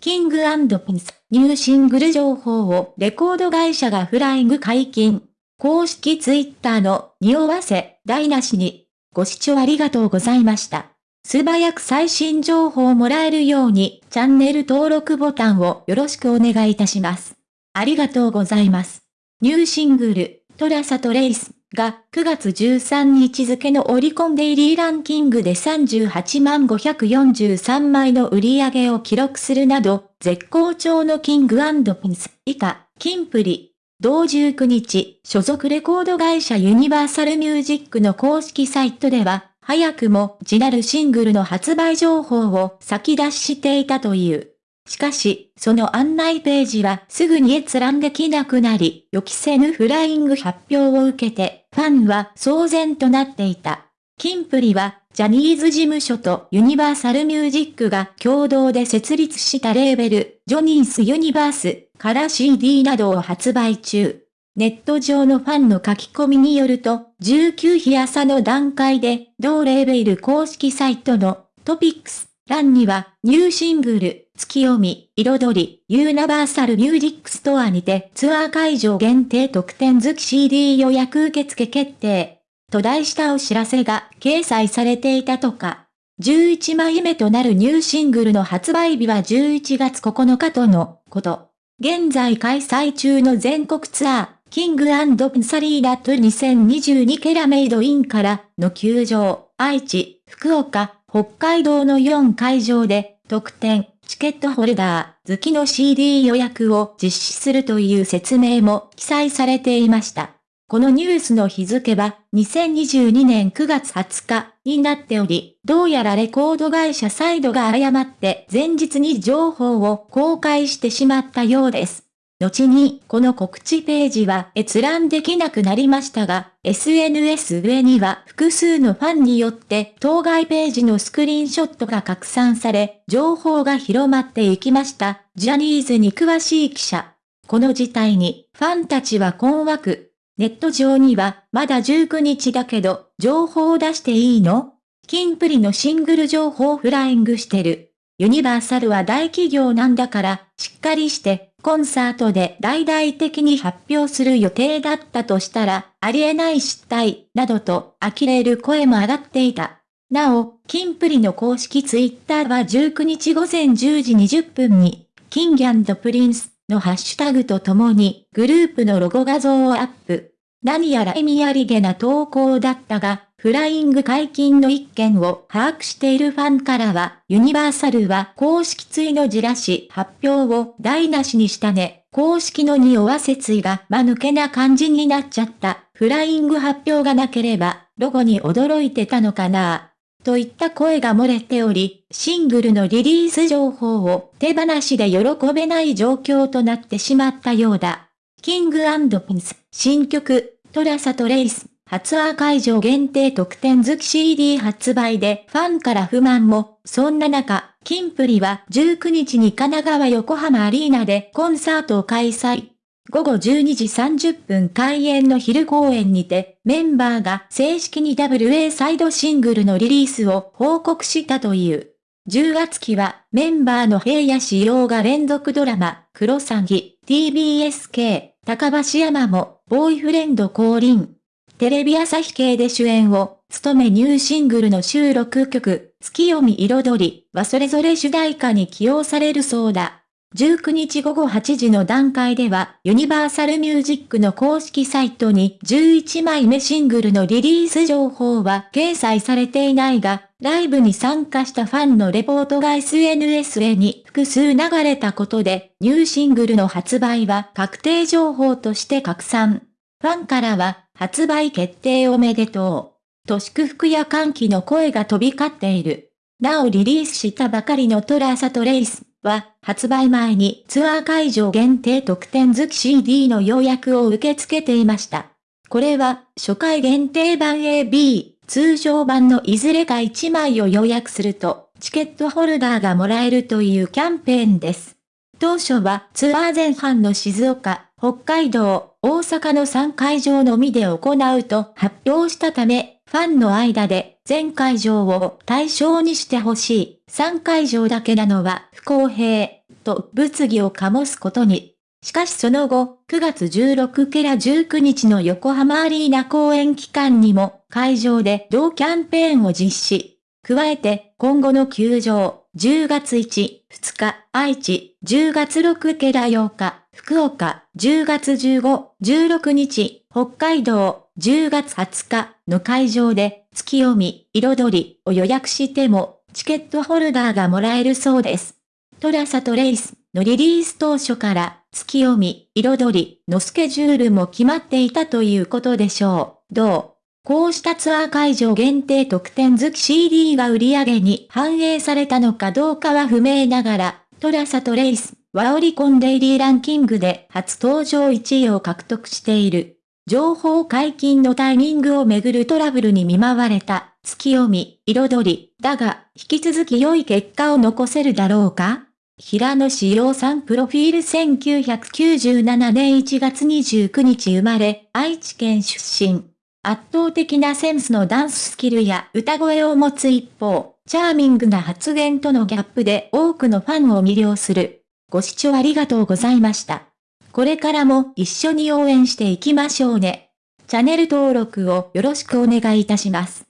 キングプリンス、ニューシングル情報をレコード会社がフライング解禁。公式ツイッターの匂わせ、台無しに。ご視聴ありがとうございました。素早く最新情報をもらえるように、チャンネル登録ボタンをよろしくお願いいたします。ありがとうございます。ニューシングル、 Trace Trace。が9月13日付のオリコンデイリーランキングで38万543枚の売り上げを記録するなど、絶好調のキングピンス以下、キンプリ。同19日、所属レコード会社ユニバーサルミュージックの公式サイトでは、早くもジナルシングルの発売情報を先出ししていたという。しかし、その案内ページはすぐに閲覧できなくなり、予期せぬフライング発表を受けて、ファンは騒然となっていた。キンプリは、ジャニーズ事務所とユニバーサルミュージックが共同で設立したレーベル、ジョニースユニバースから CD などを発売中。ネット上のファンの書き込みによると、19日朝の段階で、同レーベル公式サイトのトピックス欄には、ニューシングル、月読み、彩り、ユニバーサルミュージックストアにてツアー会場限定特典付き CD 予約受付決定。と題したお知らせが掲載されていたとか。11枚目となるニューシングルの発売日は11月9日とのこと。現在開催中の全国ツアー、キングプサリーダット2022ケラメイドインからの球場、愛知、福岡、北海道の4会場で特典、チケットホルダー、好きの CD 予約を実施するという説明も記載されていました。このニュースの日付は2022年9月20日になっており、どうやらレコード会社サイドが誤って前日に情報を公開してしまったようです。後に、この告知ページは閲覧できなくなりましたが、SNS 上には複数のファンによって当該ページのスクリーンショットが拡散され、情報が広まっていきました。ジャニーズに詳しい記者。この事態に、ファンたちは困惑。ネット上には、まだ19日だけど、情報を出していいの？キンプリのシングル情報フライングしてる。ユニバーサルは大企業なんだから、しっかりしてコンサートで大々的に発表する予定だったとしたら、ありえない失態、などと呆れる声も上がっていた。なお、キンプリの公式ツイッターは19日午前10時20分に、キングプリンスのハッシュタグとともに、グループのロゴ画像をアップ。何やら意味ありげな投稿だったが、フライング解禁の一件を把握しているファンからは、ユニバーサルは公式ツイのじらし発表を台無しにしたね。公式の匂わせついが間抜けな感じになっちゃった。フライング発表がなければ、ロゴに驚いてたのかなといった声が漏れており、シングルのリリース情報を手放しで喜べない状況となってしまったようだ。キングプリンス、新曲、 Trace Trace、ツアー会場限定特典付き CD 発売でファンから不満も、そんな中、キンプリは19日に神奈川横浜アリーナでコンサートを開催。午後12時30分開演の昼公演にて、メンバーが正式に WA サイドシングルのリリースを報告したという。10月期はメンバーの平野志陽が連続ドラマ、クロサギ、TBSK、高橋山も、ボーイフレンド降臨。テレビ朝日系で主演を務めニューシングルの収録曲、月読み彩りはそれぞれ主題歌に起用されるそうだ。19日午後8時の段階では、ユニバーサルミュージックの公式サイトに11枚目シングルのリリース情報は掲載されていないが、ライブに参加したファンのレポートが SNS へに複数流れたことで、ニューシングルの発売は確定情報として拡散。ファンからは、発売決定おめでとう。と祝福や歓喜の声が飛び交っている。なおリリースしたばかりのトラーサトレイスは、発売前にツアー会場限定特典付き CD の予約を受け付けていました。これは、初回限定版 AB、通常版のいずれか1枚を予約すると、チケットホルダーがもらえるというキャンペーンです。当初はツアー前半の静岡、北海道、大阪の3会場のみで行うと発表したため、ファンの間で全会場を対象にしてほしい。3会場だけなのは不公平。と物議を醸すことに。しかしその後、9月16から19日の横浜アリーナ公演期間にも、会場で同キャンペーンを実施。加えて、今後の球場、10月1、2日、愛知、10月6から8日、福岡、10月15、16日、北海道、10月20日の会場で、月読み、彩りを予約しても、チケットホルダーがもらえるそうです。トラサとレイスのリリース当初から、月読み、彩りのスケジュールも決まっていたということでしょう。どう？こうしたツアー会場限定特典付き CD が売り上げに反映されたのかどうかは不明ながら、トラサとレイスはオリコンデイリーランキングで初登場1位を獲得している。情報解禁のタイミングをめぐるトラブルに見舞われた月読み、彩り、だが、引き続き良い結果を残せるだろうか？平野志陽さんプロフィール1997年1月29日生まれ、愛知県出身。圧倒的なセンスのダンススキルや歌声を持つ一方、チャーミングな発言とのギャップで多くのファンを魅了する。ご視聴ありがとうございました。これからも一緒に応援していきましょうね。チャンネル登録をよろしくお願いいたします。